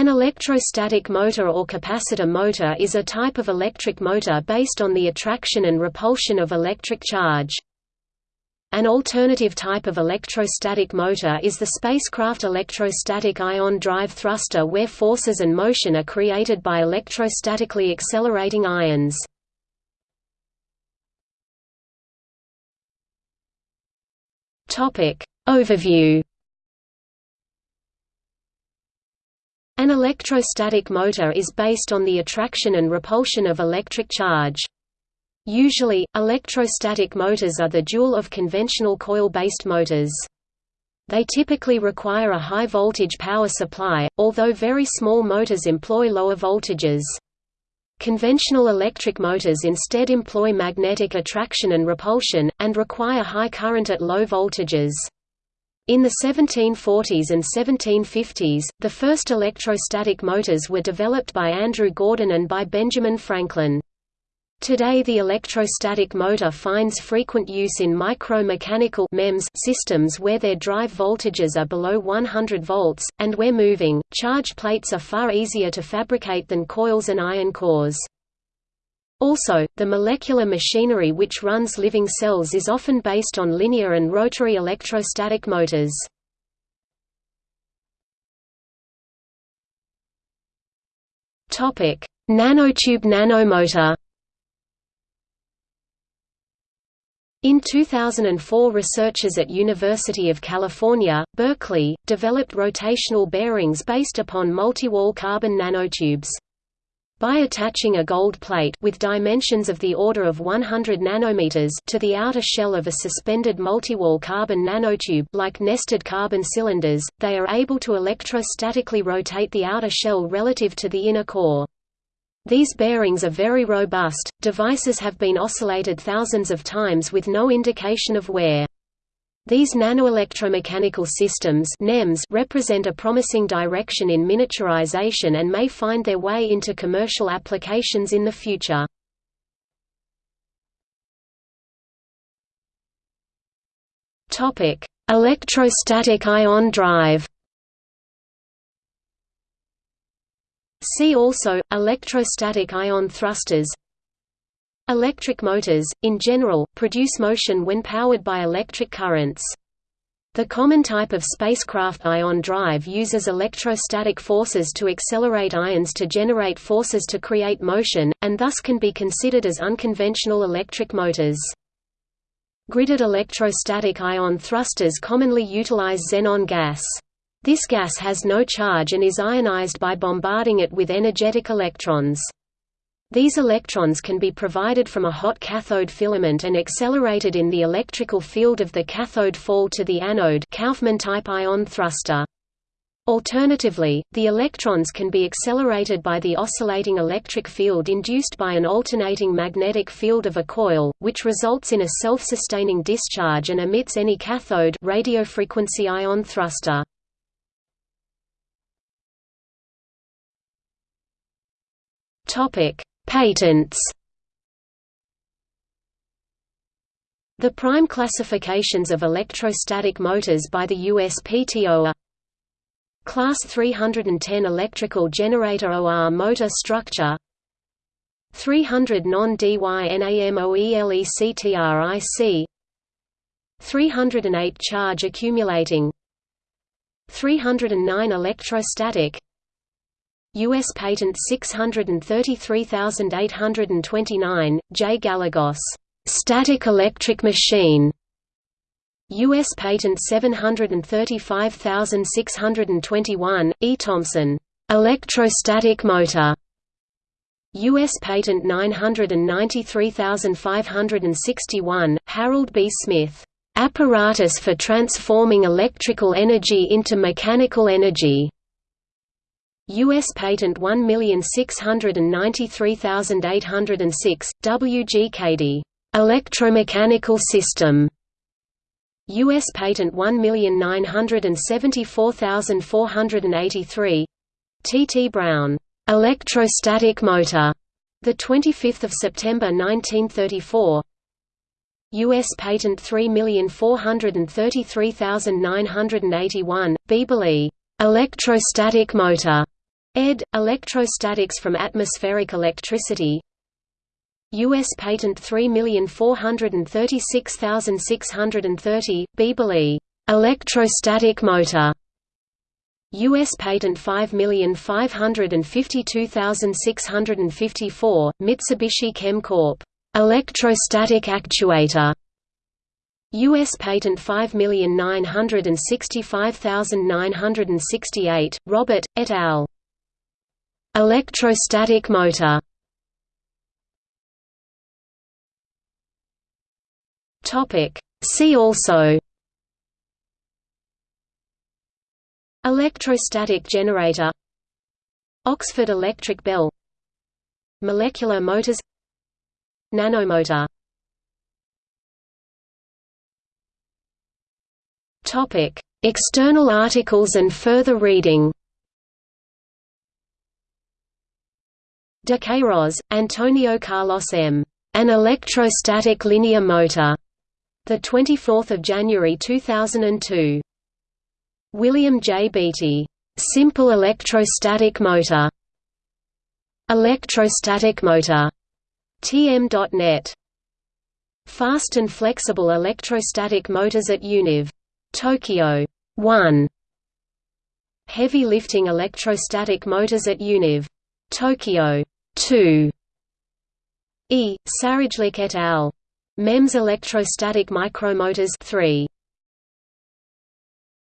An electrostatic motor or capacitor motor is a type of electric motor based on the attraction and repulsion of electric charge. An alternative type of electrostatic motor is the spacecraft electrostatic ion drive thruster where forces and motion are created by electrostatically accelerating ions. Overview An electrostatic motor is based on the attraction and repulsion of electric charge. Usually, electrostatic motors are the dual of conventional coil-based motors. They typically require a high-voltage power supply, although very small motors employ lower voltages. Conventional electric motors instead employ magnetic attraction and repulsion, and require high current at low voltages. In the 1740s and 1750s, the first electrostatic motors were developed by Andrew Gordon and by Benjamin Franklin. Today the electrostatic motor finds frequent use in micro-mechanical systems where their drive voltages are below 100 volts, and where moving, charge plates are far easier to fabricate than coils and iron cores. Also, the molecular machinery which runs living cells is often based on linear and rotary electrostatic motors. Topic: Nanotube nanomotor In 2004 researchers at University of California, Berkeley, developed rotational bearings based upon multi-wall carbon nanotubes. By attaching a gold plate with dimensions of the order of 100 nanometers to the outer shell of a suspended multi-wall carbon nanotube like nested carbon cylinders, they are able to electrostatically rotate the outer shell relative to the inner core. These bearings are very robust. Devices have been oscillated thousands of times with no indication of wear. These nanoelectromechanical systems NEMS represent a promising direction in miniaturization and may find their way into commercial applications in the future. Electrostatic ion drive See also, electrostatic ion thrusters Electric motors, in general, produce motion when powered by electric currents. The common type of spacecraft ion drive uses electrostatic forces to accelerate ions to generate forces to create motion, and thus can be considered as unconventional electric motors. Gridded electrostatic ion thrusters commonly utilize xenon gas. This gas has no charge and is ionized by bombarding it with energetic electrons. These electrons can be provided from a hot cathode filament and accelerated in the electrical field of the cathode fall to the anode Kaufman-type ion thruster. Alternatively, the electrons can be accelerated by the oscillating electric field induced by an alternating magnetic field of a coil, which results in a self-sustaining discharge and emits any cathode radiofrequency ion thruster. Topic: Patents. The prime classifications of electrostatic motors by the USPTO are Class 310 electrical generator OR motor structure 300 non-DYNAMOELECTRIC 308 charge accumulating 309 electrostatic U.S. Patent 633829, J. Gallegos, "'Static Electric Machine' U.S. Patent 735621, E. Thompson, "'Electrostatic Motor' U.S. Patent 993561, Harold B. Smith, "'Apparatus for Transforming Electrical Energy into Mechanical Energy' U.S. Patent 1693806, W. G. Cady, "'Electromechanical System' U.S. Patent 1974483 T. T. Brown, "'Electrostatic Motor' 25 September 1934 U.S. Patent 3433981, Biebele, "'Electrostatic Motor' ed. Electrostatics from atmospheric electricity U.S. Patent 3436630, Biebele, electrostatic motor. U.S. Patent 5552654, Mitsubishi Chem Corp. electrostatic actuator. U.S. Patent 5965968, Robert, et al. Electrostatic motor. See also. Electrostatic generator. Oxford electric bell. Molecular motors. Nanomotor. External articles and further reading De Queiroz, Antonio Carlos M. An electrostatic linear motor. The 24th of January 2002. William J. Beaty. Simple electrostatic motor. Electrostatic motor. TM.net. Fast and flexible electrostatic motors at Univ. Tokyo. 1. Heavy lifting electrostatic motors at Univ. Tokyo. 2. E. Sarajlic et al. MEMS electrostatic micromotors 3.